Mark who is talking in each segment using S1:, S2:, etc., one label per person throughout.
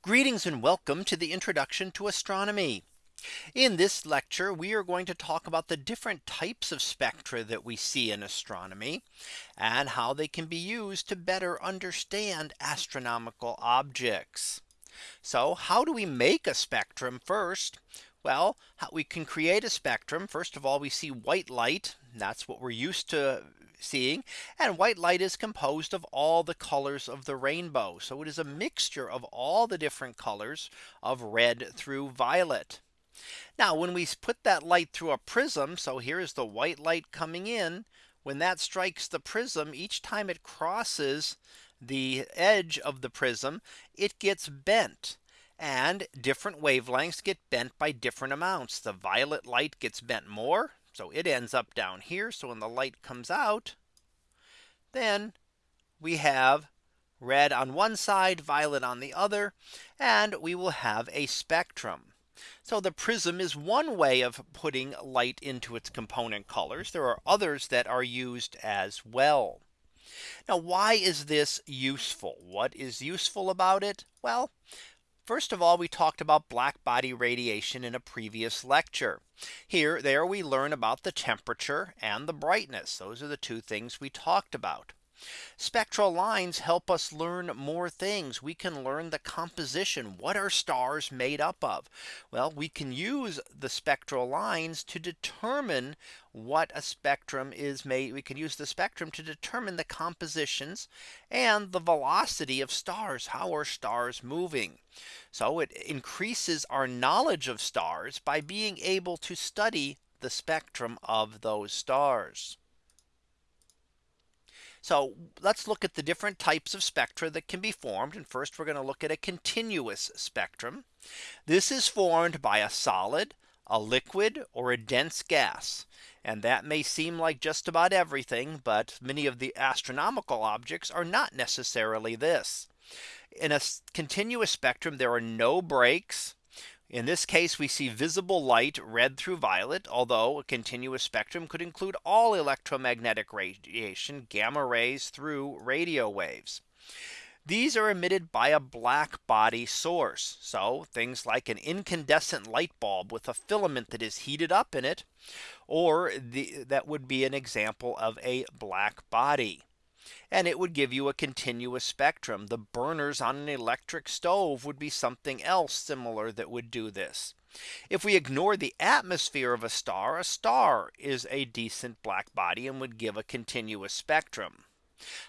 S1: Greetings and welcome to the introduction to astronomy. In this lecture, we are going to talk about the different types of spectra that we see in astronomy and how they can be used to better understand astronomical objects. So how do we make a spectrum first? Well, we can create a spectrum. First of all, we see white light. That's what we're used to seeing and white light is composed of all the colors of the rainbow. So it is a mixture of all the different colors of red through violet. Now when we put that light through a prism. So here is the white light coming in. When that strikes the prism each time it crosses the edge of the prism, it gets bent and different wavelengths get bent by different amounts. The violet light gets bent more so it ends up down here. So when the light comes out, then we have red on one side, violet on the other, and we will have a spectrum. So the prism is one way of putting light into its component colors. There are others that are used as well. Now, why is this useful? What is useful about it? Well, First of all, we talked about black body radiation in a previous lecture. Here there we learn about the temperature and the brightness. Those are the two things we talked about. Spectral lines help us learn more things. We can learn the composition. What are stars made up of? Well, we can use the spectral lines to determine what a spectrum is made. We can use the spectrum to determine the compositions and the velocity of stars. How are stars moving? So it increases our knowledge of stars by being able to study the spectrum of those stars. So let's look at the different types of spectra that can be formed. And first we're going to look at a continuous spectrum. This is formed by a solid, a liquid or a dense gas. And that may seem like just about everything. But many of the astronomical objects are not necessarily this. In a continuous spectrum, there are no breaks. In this case, we see visible light red through violet, although a continuous spectrum could include all electromagnetic radiation gamma rays through radio waves. These are emitted by a black body source. So things like an incandescent light bulb with a filament that is heated up in it, or the, that would be an example of a black body and it would give you a continuous spectrum. The burners on an electric stove would be something else similar that would do this. If we ignore the atmosphere of a star, a star is a decent black body and would give a continuous spectrum.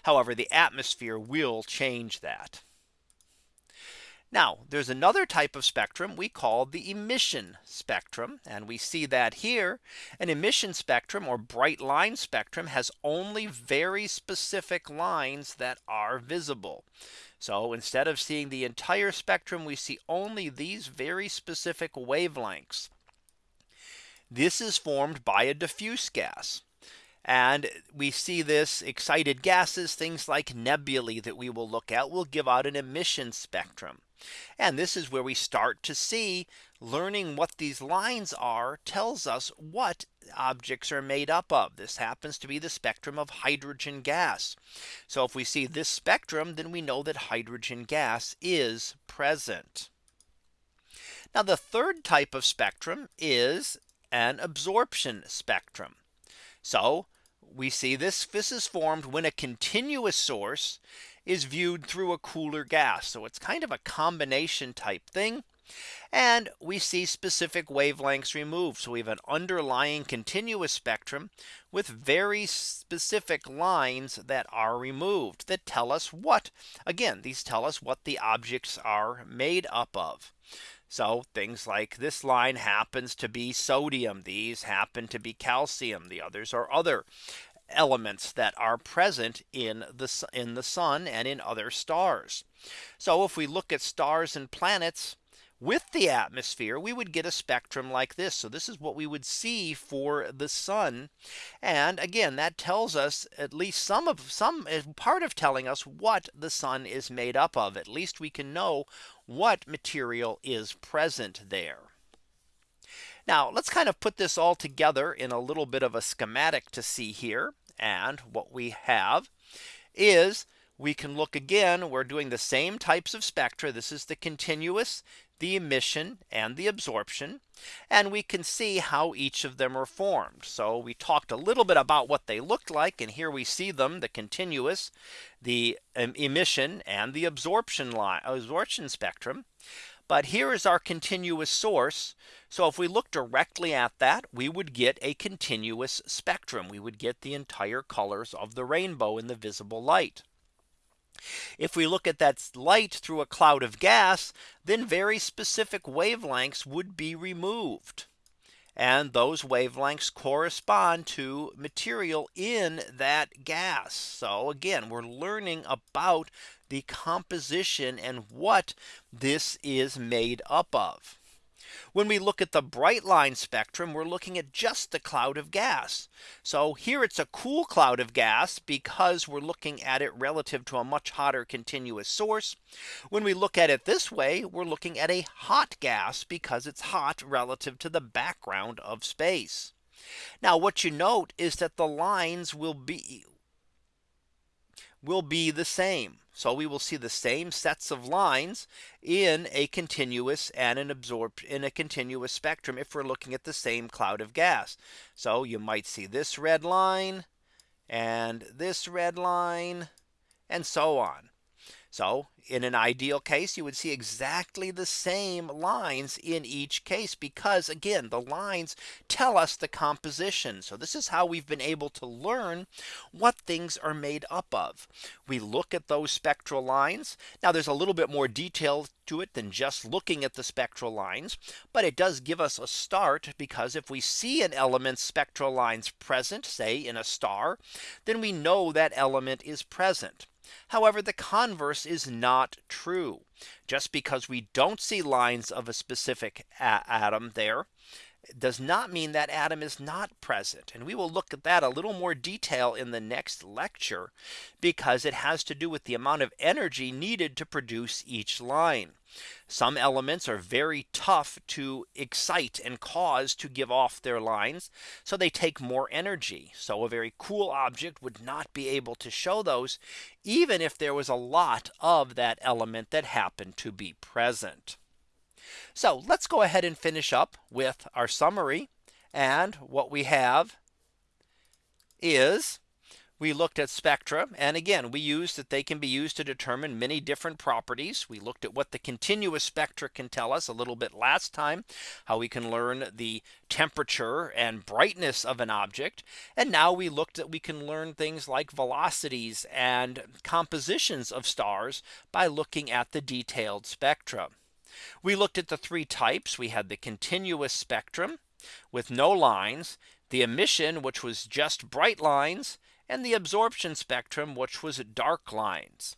S1: However, the atmosphere will change that. Now there's another type of spectrum we call the emission spectrum. And we see that here an emission spectrum or bright line spectrum has only very specific lines that are visible. So instead of seeing the entire spectrum, we see only these very specific wavelengths. This is formed by a diffuse gas. And we see this excited gases, things like nebulae that we will look at will give out an emission spectrum. And this is where we start to see learning what these lines are tells us what objects are made up of. This happens to be the spectrum of hydrogen gas. So if we see this spectrum, then we know that hydrogen gas is present. Now the third type of spectrum is an absorption spectrum. So we see this this is formed when a continuous source is viewed through a cooler gas. So it's kind of a combination type thing. And we see specific wavelengths removed. So we have an underlying continuous spectrum with very specific lines that are removed that tell us what again, these tell us what the objects are made up of. So things like this line happens to be sodium. These happen to be calcium. The others are other elements that are present in the in the sun and in other stars. So if we look at stars and planets with the atmosphere, we would get a spectrum like this. So this is what we would see for the sun. And again, that tells us at least some of some part of telling us what the sun is made up of. At least we can know what material is present there. Now let's kind of put this all together in a little bit of a schematic to see here. And what we have is we can look again, we're doing the same types of spectra. This is the continuous, the emission and the absorption. And we can see how each of them are formed. So we talked a little bit about what they looked like. And here we see them the continuous, the um, emission and the absorption line absorption spectrum. But here is our continuous source. So if we look directly at that, we would get a continuous spectrum. We would get the entire colors of the rainbow in the visible light. If we look at that light through a cloud of gas, then very specific wavelengths would be removed. And those wavelengths correspond to material in that gas. So again, we're learning about the composition and what this is made up of. When we look at the bright line spectrum, we're looking at just the cloud of gas. So here it's a cool cloud of gas because we're looking at it relative to a much hotter continuous source. When we look at it this way, we're looking at a hot gas because it's hot relative to the background of space. Now what you note is that the lines will be will be the same. So we will see the same sets of lines in a continuous and an absorbed in a continuous spectrum if we're looking at the same cloud of gas. So you might see this red line and this red line and so on. So in an ideal case, you would see exactly the same lines in each case because again, the lines tell us the composition. So this is how we've been able to learn what things are made up of. We look at those spectral lines. Now there's a little bit more detail to it than just looking at the spectral lines. But it does give us a start because if we see an element's spectral lines present, say in a star, then we know that element is present. However, the converse is not true. Just because we don't see lines of a specific atom there does not mean that atom is not present. And we will look at that a little more detail in the next lecture because it has to do with the amount of energy needed to produce each line. Some elements are very tough to excite and cause to give off their lines. So they take more energy. So a very cool object would not be able to show those even if there was a lot of that element that happened to be present. So let's go ahead and finish up with our summary. And what we have is we looked at spectra. And again, we used that they can be used to determine many different properties. We looked at what the continuous spectra can tell us a little bit last time, how we can learn the temperature and brightness of an object. And now we looked at we can learn things like velocities and compositions of stars by looking at the detailed spectra. We looked at the three types. We had the continuous spectrum with no lines, the emission, which was just bright lines, and the absorption spectrum, which was dark lines.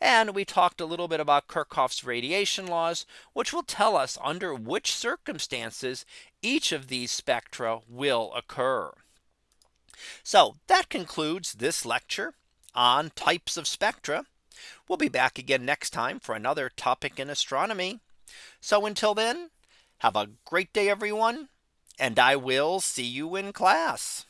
S1: And we talked a little bit about Kirchhoff's radiation laws, which will tell us under which circumstances each of these spectra will occur. So that concludes this lecture on types of spectra. We'll be back again next time for another topic in astronomy. So until then, have a great day, everyone, and I will see you in class.